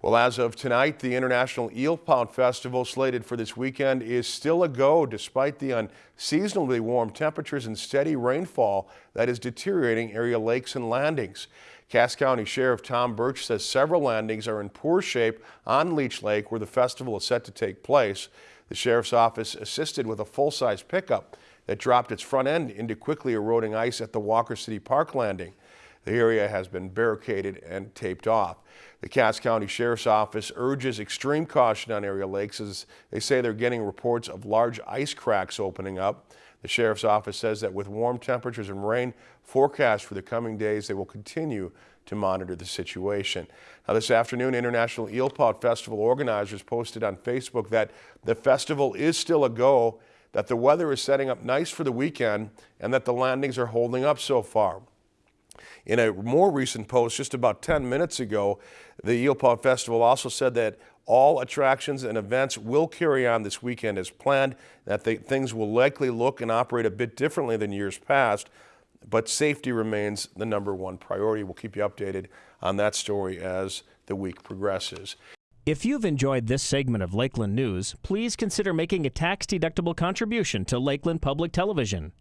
Well, as of tonight, the International Eel Pout Festival slated for this weekend is still a go despite the unseasonably warm temperatures and steady rainfall that is deteriorating area lakes and landings. Cass County Sheriff Tom Burch says several landings are in poor shape on Leech Lake where the festival is set to take place. The sheriff's office assisted with a full-size pickup that dropped its front end into quickly eroding ice at the Walker City Park landing. The area has been barricaded and taped off. The Cass County Sheriff's Office urges extreme caution on area lakes as they say they're getting reports of large ice cracks opening up. The Sheriff's Office says that with warm temperatures and rain forecast for the coming days, they will continue to monitor the situation. Now this afternoon, International Eel Pout Festival organizers posted on Facebook that the festival is still a go, that the weather is setting up nice for the weekend, and that the landings are holding up so far. In a more recent post just about 10 minutes ago, the Eel Pout Festival also said that all attractions and events will carry on this weekend as planned, that they, things will likely look and operate a bit differently than years past, but safety remains the number one priority. We'll keep you updated on that story as the week progresses. If you've enjoyed this segment of Lakeland News, please consider making a tax-deductible contribution to Lakeland Public Television.